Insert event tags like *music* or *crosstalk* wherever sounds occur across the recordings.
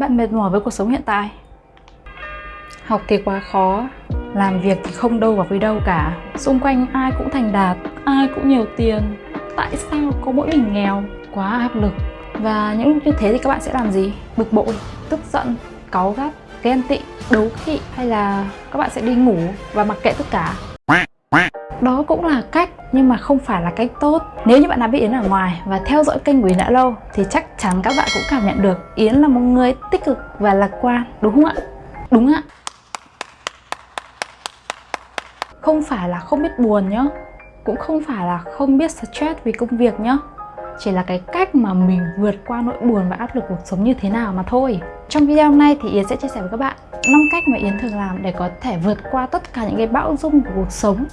Bạn mệt mỏi với cuộc sống hiện tại. Học thì quá khó. Làm việc thì không đâu vào với đâu cả. Xung quanh ai cũng thành đạt Ai cũng nhiều tiền. Tại sao có mỗi mình nghèo? Quá áp lực. Và những lúc như thế thì các bạn sẽ làm gì? Bực bội, tức giận, cáu gắt, ghen tị, đố kỵ Hay là các bạn sẽ đi ngủ và mặc kệ tất cả đó cũng là cách, nhưng mà không phải là cách tốt. Nếu như bạn đã biết Yến ở ngoài và theo dõi kênh của Yến đã lâu, Thì chắc chắn các bạn cũng cảm nhận được Yến là một người tích cực và lạc quan, Đúng không ạ? Đúng ạ. Không phải là không biết buồn nhá, Cũng không phải là không biết stress vì công việc nhá. Chỉ là cái cách mà mình vượt qua nỗi buồn và áp lực cuộc sống như thế nào mà thôi. Trong video hôm nay thì Yến sẽ chia sẻ với các bạn 5 cách mà Yến thường làm để có thể vượt qua tất cả những cái bão dung của cuộc sống.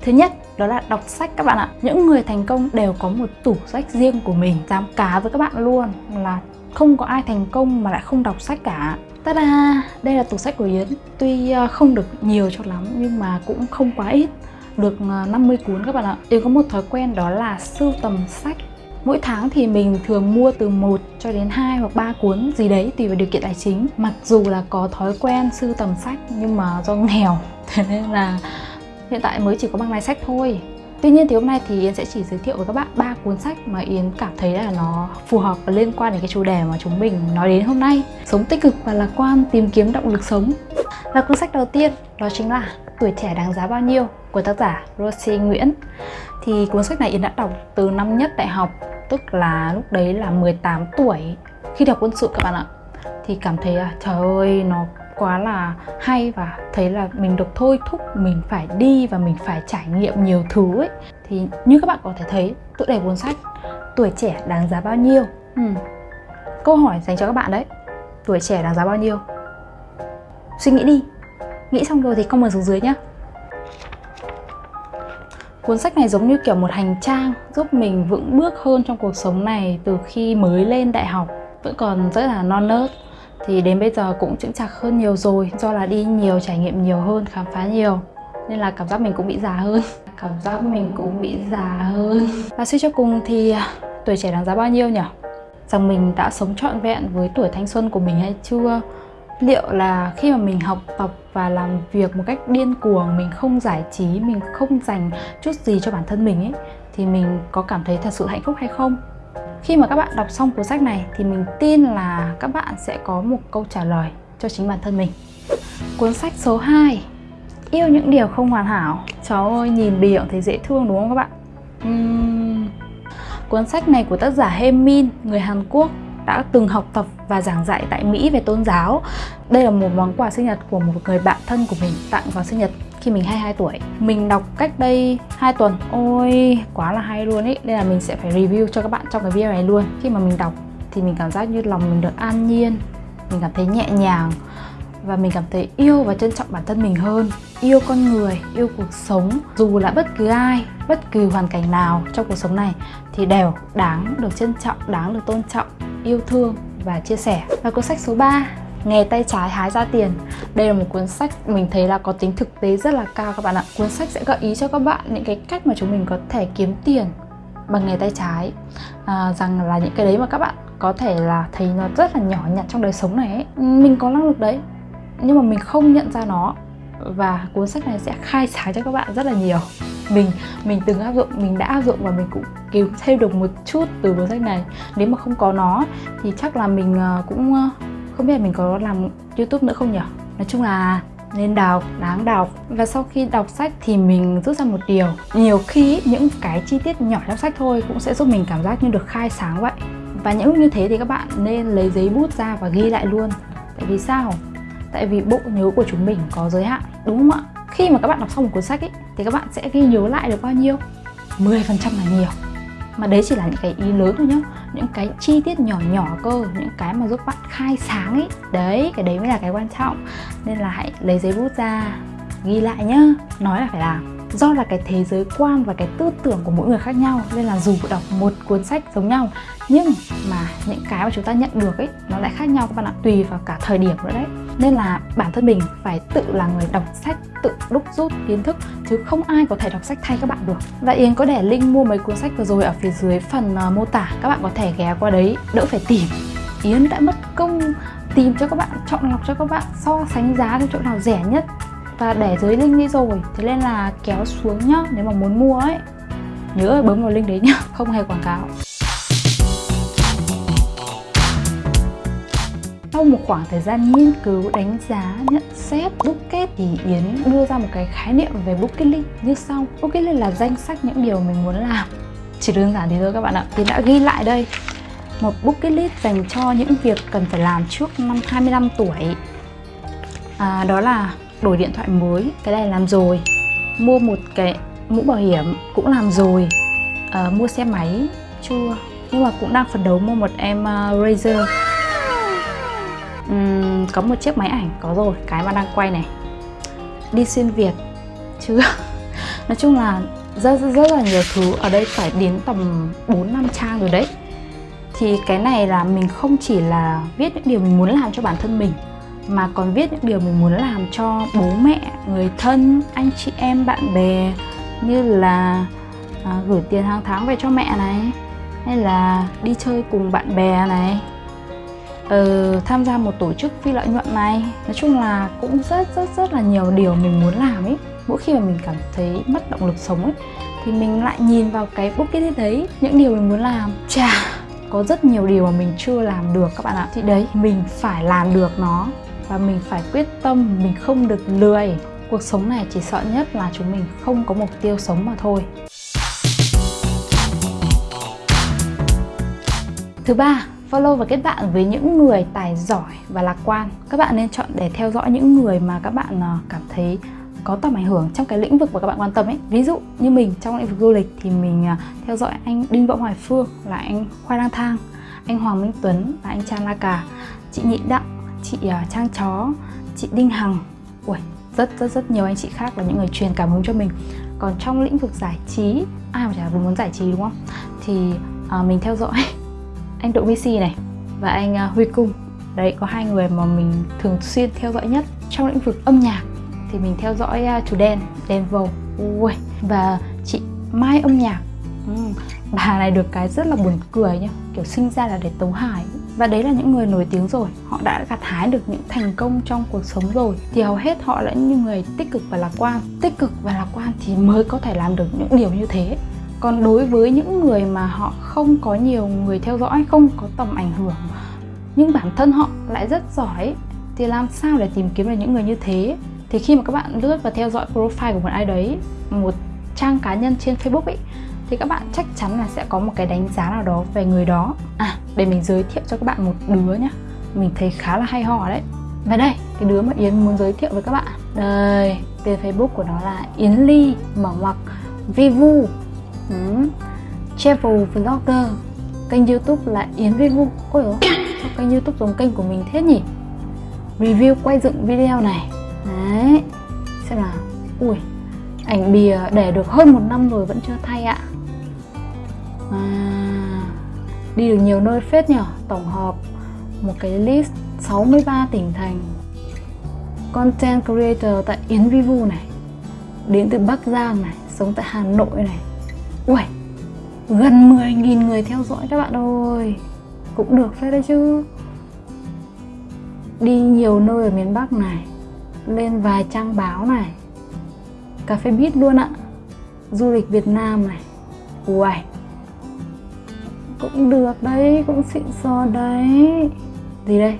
Thứ nhất, đó là đọc sách các bạn ạ. Những người thành công đều có một tủ sách riêng của mình, Dám cá với các bạn luôn, là không có ai thành công mà lại không đọc sách cả. Ta-da! Đây là tủ sách của Yến. Tuy ờ, không được nhiều cho lắm, nhưng mà cũng không quá ít, Được ờ, 50 cuốn các bạn ạ. Yến có một thói quen đó là sưu tầm sách. Mỗi tháng thì mình thường mua từ 1 cho đến 2 hoặc 3 cuốn gì đấy tùy vào điều kiện tài chính. Mặc dù là có thói quen sưu tầm sách, nhưng mà do nghèo. *laughs* Thế nên là Hiện tại mới chỉ có bằng này sách thôi. Tuy nhiên thì hôm nay thì Yến sẽ chỉ giới thiệu với các bạn ba cuốn sách mà Yến cảm thấy là nó phù hợp và liên quan đến cái chủ đề mà chúng mình nói đến hôm nay. Sống tích cực và lạc quan, tìm kiếm động lực sống. Và cuốn sách đầu tiên đó chính là Tuổi trẻ đáng giá bao nhiêu của tác giả Rosie Nguyễn. Thì cuốn sách này Yến đã đọc từ năm nhất đại học Tức là lúc đấy là 18 tuổi. Khi đọc quân sự các bạn ạ Thì cảm thấy là trời ơi nó quá là hay và thấy là mình được thôi thúc mình phải đi và mình phải trải nghiệm nhiều thứ ấy. Thì như các bạn có thể thấy tựa đề cuốn sách tuổi trẻ đáng giá bao nhiêu? Ừ. câu hỏi dành cho các bạn đấy tuổi trẻ đáng giá bao nhiêu? Suy nghĩ đi. Nghĩ xong rồi thì comment xuống dưới nhé Cuốn sách này giống như kiểu một hành trang giúp mình vững bước hơn trong cuộc sống này từ khi mới lên đại học. Vẫn còn rất là non nớt thì đến bây giờ cũng chững chạc hơn nhiều rồi, do là đi nhiều, trải nghiệm nhiều hơn, khám phá nhiều. Nên là cảm giác mình cũng bị già hơn. *laughs* Cảm giác mình cũng bị già hơn. Và suy cho cùng thì à, tuổi trẻ đáng giá bao nhiêu nhỉ? Rằng mình đã sống trọn vẹn với tuổi thanh xuân của mình hay chưa? Liệu là khi mà mình học tập và làm việc một cách điên cuồng, mình không giải trí, mình không dành chút gì cho bản thân mình ấy, thì mình có cảm thấy thật sự hạnh phúc hay không? Khi mà các bạn đọc xong cuốn sách này thì mình tin là các bạn sẽ có một câu trả lời cho chính bản thân mình. Cuốn sách số 2 Yêu những điều không hoàn hảo. Cháu ơi, nhìn bìa thấy dễ thương đúng không các bạn? Uhm... Cuốn sách này của tác giả He Min, người Hàn Quốc đã từng học tập và giảng dạy tại Mỹ về tôn giáo. Đây là một món quà sinh nhật của một người bạn thân của mình tặng vào sinh nhật khi mình 22 tuổi. Mình đọc cách đây 2 tuần. Ôi quá là hay luôn ý. Nên là mình sẽ phải review cho các bạn trong cái video này luôn. Khi mà mình đọc thì mình cảm giác như lòng mình được an nhiên Mình cảm thấy nhẹ nhàng Và mình cảm thấy yêu và trân trọng bản thân mình hơn. Yêu con người, yêu cuộc sống. Dù là bất cứ ai, bất cứ hoàn cảnh nào trong cuộc sống này Thì đều đáng được trân trọng, đáng được tôn trọng, yêu thương và chia sẻ. Và cuốn sách số 3 Nghề tay trái hái ra tiền. Đây là một cuốn sách mình thấy là có tính thực tế rất là cao các bạn ạ. Cuốn sách sẽ gợi ý cho các bạn những cái cách mà chúng mình có thể kiếm tiền bằng nghề tay trái. À, Rằng là những cái đấy mà các bạn có thể là thấy nó rất là nhỏ nhặt trong đời sống này ấy. Mình có năng lực đấy Nhưng mà mình không nhận ra nó. Và cuốn sách này sẽ khai sáng cho các bạn rất là nhiều. Mình mình từng áp dụng mình đã áp dụng và mình cũng kiếm thêm được một chút từ cuốn sách này. Nếu mà không có nó thì chắc là mình ờ, cũng ờ, không biết là mình có làm youtube nữa không nhỉ? Nói chung là nên đọc, đáng đọc Và sau khi đọc sách thì mình rút ra một điều. Nhiều khi những cái chi tiết nhỏ trong sách thôi cũng sẽ giúp mình cảm giác như được khai sáng vậy. Và những lúc như thế thì các bạn nên lấy giấy bút ra và ghi lại luôn. Tại vì sao? Tại vì bộ nhớ của chúng mình có giới hạn, đúng không ạ? Khi mà các bạn đọc xong một cuốn sách ấy, thì các bạn sẽ ghi nhớ lại được bao nhiêu? 10% là nhiều. Mà đấy chỉ là những cái ý lớn thôi nhá. Những cái chi tiết nhỏ nhỏ cơ những cái mà giúp bạn khai sáng ấy đấy cái đấy mới là cái quan trọng. Nên là hãy lấy giấy bút ra ghi lại nhá. Nói là phải làm do là cái thế giới quan và cái tư tưởng của mỗi người khác nhau nên là dù đọc một cuốn sách giống nhau nhưng mà những cái mà chúng ta nhận được ấy nó lại khác nhau các bạn ạ tùy vào cả thời điểm nữa đấy. Nên là bản thân mình phải tự là người đọc sách tự đúc rút kiến thức chứ không ai có thể đọc sách thay các bạn được. Và Yến có để link mua mấy cuốn sách vừa rồi ở phía dưới phần uh, mô tả các bạn có thể ghé qua đấy đỡ phải tìm. Yến đã mất công tìm cho các bạn chọn lọc cho các bạn so sánh giá cho chỗ nào rẻ nhất và để dưới link đi rồi thế nên là kéo xuống nhá nếu mà muốn mua ấy nhớ bấm vào link đấy nhá *laughs* không hề quảng cáo sau một khoảng thời gian nghiên cứu, đánh giá, nhận xét, bucket thì Yến đưa ra một cái khái niệm về bucket list như sau. Bucket list là danh sách những điều mình muốn làm. Chỉ đơn giản thế thôi các bạn ạ. Yến đã ghi lại đây một bucket list dành cho những việc cần phải làm trước năm 25 tuổi. À, đó là đổi điện thoại mới, cái này làm rồi. Mua một cái mũ bảo hiểm cũng làm rồi. À, mua xe máy chưa, nhưng mà cũng đang phấn đấu mua một em uh, Razer. Uhm, có một chiếc máy ảnh có rồi cái mà đang quay này. Đi xuyên việt chưa. *laughs* Nói chung là rất, rất rất là nhiều thứ. Ở đây phải đến tầm 4 năm trang rồi đấy. Thì cái này là mình không chỉ là viết những điều mình muốn làm cho bản thân mình mà còn viết những điều mình muốn làm cho bố mẹ người thân anh chị em bạn bè như là à, gửi tiền hàng tháng về cho mẹ này hay là đi chơi cùng bạn bè này. Ờ, tham gia một tổ chức phi lợi nhuận này nói chung là cũng rất rất rất là nhiều điều mình muốn làm ấy. Mỗi khi mà mình cảm thấy mất động lực sống ấy thì mình lại nhìn vào cái bucket list đấy những điều mình muốn làm. Chà có rất nhiều điều mà mình chưa làm được các bạn ạ. Thì đấy mình phải làm được nó và mình phải quyết tâm, mình không được lười. Cuộc sống này chỉ sợ nhất là chúng mình không có mục tiêu sống mà thôi. Thứ ba, follow và kết bạn với những người tài giỏi và lạc quan. Các bạn nên chọn để theo dõi những người mà các bạn ờ, cảm thấy có tầm ảnh hưởng trong cái lĩnh vực mà các bạn quan tâm ấy. Ví dụ như mình, trong lĩnh vực du lịch thì mình ờ, theo dõi anh đinh võ hoài phương là anh khoai lang thang, anh hoàng minh tuấn là anh trang la cà, chị nhị đặng chị à, trang chó chị đinh hằng. Ui rất rất rất nhiều anh chị khác là những người truyền cảm hứng cho mình. Còn trong lĩnh vực giải trí ai mà chả muốn giải trí đúng không? Thì uh, mình theo dõi *laughs* anh Đỗ Messi này và anh uh, Huy Cung. Đấy có hai người mà mình thường xuyên theo dõi nhất trong lĩnh vực âm nhạc. Thì mình theo dõi uh, chủ đen đen vầu Ui. và chị Mai âm nhạc. Ừ. bà này được cái rất là buồn cười nhá. Kiểu sinh ra là để tấu hài và đấy là những người nổi tiếng rồi. Họ đã gặt hái được những thành công trong cuộc sống rồi. Thì hầu hết họ là những người tích cực và lạc quan. Tích cực và lạc quan thì mới có thể làm được những điều như thế. Còn đối với những người mà họ không có nhiều người theo dõi, không có tầm ảnh hưởng, nhưng bản thân họ lại rất giỏi, thì làm sao để tìm kiếm được những người như thế? Thì khi mà các bạn lướt và theo dõi profile của một ai đấy, một trang cá nhân trên facebook ấy, thì các bạn chắc chắn là sẽ có một cái đánh giá nào đó về người đó. À để mình giới thiệu cho các bạn một đứa nhá. Mình thấy khá là hay ho đấy. Và đây cái đứa mà yến muốn giới thiệu với các bạn. Đây tên facebook của nó là yến ly mở ngoặc vivu ừ. travel vlogger kênh youtube là yến vivu ôi dồi sao kênh youtube giống kênh của mình thế nhỉ? Review quay dựng video này. Đấy xem nào. Ui ảnh bìa để được hơn một năm rồi vẫn chưa thay ạ. À, đi được nhiều nơi phết nhở? Tổng hợp một cái list 63 tỉnh thành. Content creator tại Yến Vivu này. Đến từ Bắc Giang này sống tại Hà Nội này. Ui, gần 10.000 người theo dõi các bạn ơi. Cũng được phết đấy chứ. Đi nhiều nơi ở miền Bắc này Lên vài trang báo này. Cà phê bít luôn ạ. Du lịch Việt Nam này. Ui cũng được đấy, cũng xịn sò đấy. Gì đây?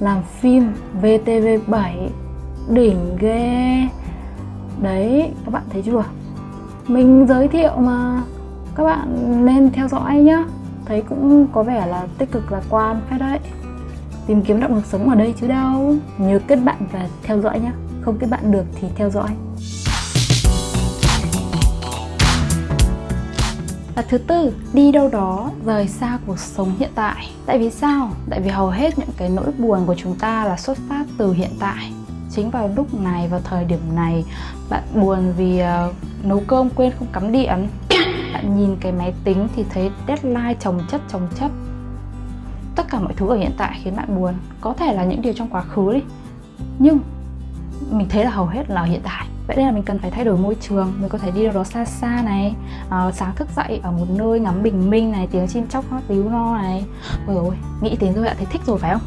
Làm phim VTV7 Đỉnh ghê. Đấy, các bạn thấy chưa? mình giới thiệu mà. Các bạn nên theo dõi nhá. Thấy cũng có vẻ là tích cực lạc quan phải đấy. Tìm kiếm động lực sống ở đây chứ đâu. Nhớ kết bạn và theo dõi nhá. Không kết bạn được thì theo dõi. Và thứ tư, đi đâu đó rời xa cuộc sống hiện tại. Tại vì sao? Tại vì hầu hết những cái nỗi buồn của chúng ta là xuất phát từ hiện tại. chính vào lúc này vào thời điểm này bạn buồn vì uh, nấu cơm quên không cắm điện *coughs* bạn nhìn cái máy tính thì thấy deadline chồng chất chồng chất tất cả mọi thứ ở hiện tại khiến bạn buồn có thể là những điều trong quá khứ đi nhưng mình thấy là hầu hết là hiện tại vậy nên là mình cần phải thay đổi môi trường mình có thể đi đâu đó xa xa này ờ, à, sáng thức dậy ở một nơi ngắm bình minh này tiếng chim chóc hót líu no này. Ôi rồi nghĩ đến rồi đã thấy thích rồi phải không?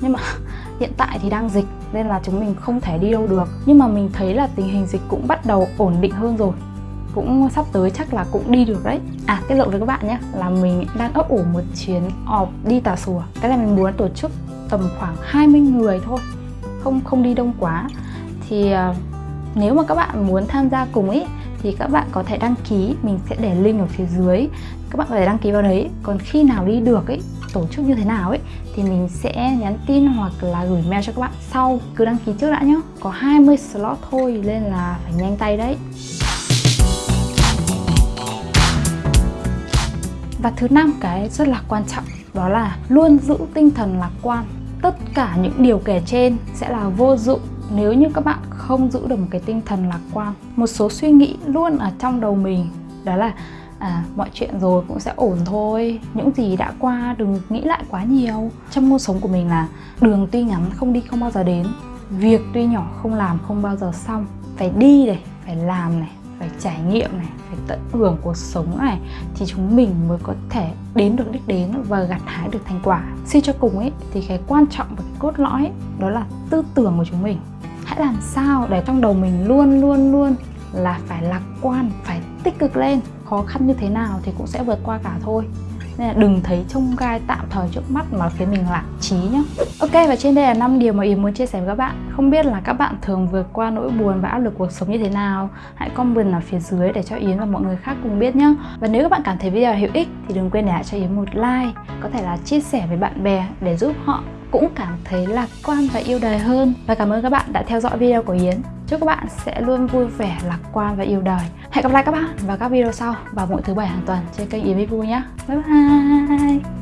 Nhưng mà *laughs* hiện tại thì đang dịch nên là chúng mình không thể đi đâu được. Nhưng mà mình thấy là tình hình dịch cũng bắt đầu ổn định hơn rồi. Cũng sắp tới chắc là cũng đi được đấy. À tiết lộ với các bạn nhé là mình đang ấp ủ một chuyến ọp đi tà sùa. Cái này mình muốn tổ chức tầm khoảng 20 người thôi không không đi đông quá. Thì ờ, nếu mà các bạn muốn tham gia cùng ấy thì các bạn có thể đăng ký, mình sẽ để link ở phía dưới. Các bạn có thể đăng ký vào đấy. Còn khi nào đi được ấy tổ chức như thế nào ấy thì mình sẽ nhắn tin hoặc là gửi mail cho các bạn sau. Cứ đăng ký trước đã nhé có 20 slot thôi, nên là phải nhanh tay đấy. Và thứ năm cái rất là quan trọng, đó là luôn giữ tinh thần lạc quan. Tất cả những điều kể trên sẽ là vô dụng nếu như các bạn không giữ được một cái tinh thần lạc quan một số suy nghĩ luôn ở trong đầu mình đó là à, mọi chuyện rồi cũng sẽ ổn thôi những gì đã qua đừng nghĩ lại quá nhiều. Trong ngôn sống của mình là đường tuy ngắn không đi không bao giờ đến việc tuy nhỏ không làm không bao giờ xong. Phải đi này phải làm này phải trải nghiệm này phải tận hưởng cuộc sống này thì chúng mình mới có thể đến được đích đến và gặt hái được thành quả. Suy cho cùng ấy thì cái quan trọng và cái cốt lõi ấy, đó là tư tưởng của chúng mình hãy làm sao để trong đầu mình luôn luôn luôn là phải lạc quan, phải tích cực lên. Khó khăn như thế nào thì cũng sẽ vượt qua cả thôi. Nên là đừng thấy trông gai tạm thời trước mắt mà khiến mình lạc trí nhá. Ok, và trên đây là 5 điều mà Yến muốn chia sẻ với các bạn. Không biết là các bạn thường vượt qua nỗi buồn và áp lực cuộc sống như thế nào? Hãy comment ở phía dưới để cho Yến và mọi người khác cùng biết nhé Và nếu các bạn cảm thấy video hữu ích thì đừng quên để lại cho Yến một like, Có thể là chia sẻ với bạn bè để giúp họ cũng cảm thấy lạc quan và yêu đời hơn. Và cảm ơn các bạn đã theo dõi video của Yến. Chúc các bạn sẽ luôn vui vẻ, lạc quan và yêu đời. Hẹn gặp lại các bạn vào các video sau vào mỗi thứ bảy hàng tuần trên kênh Yến Vui nhé. Bye bye!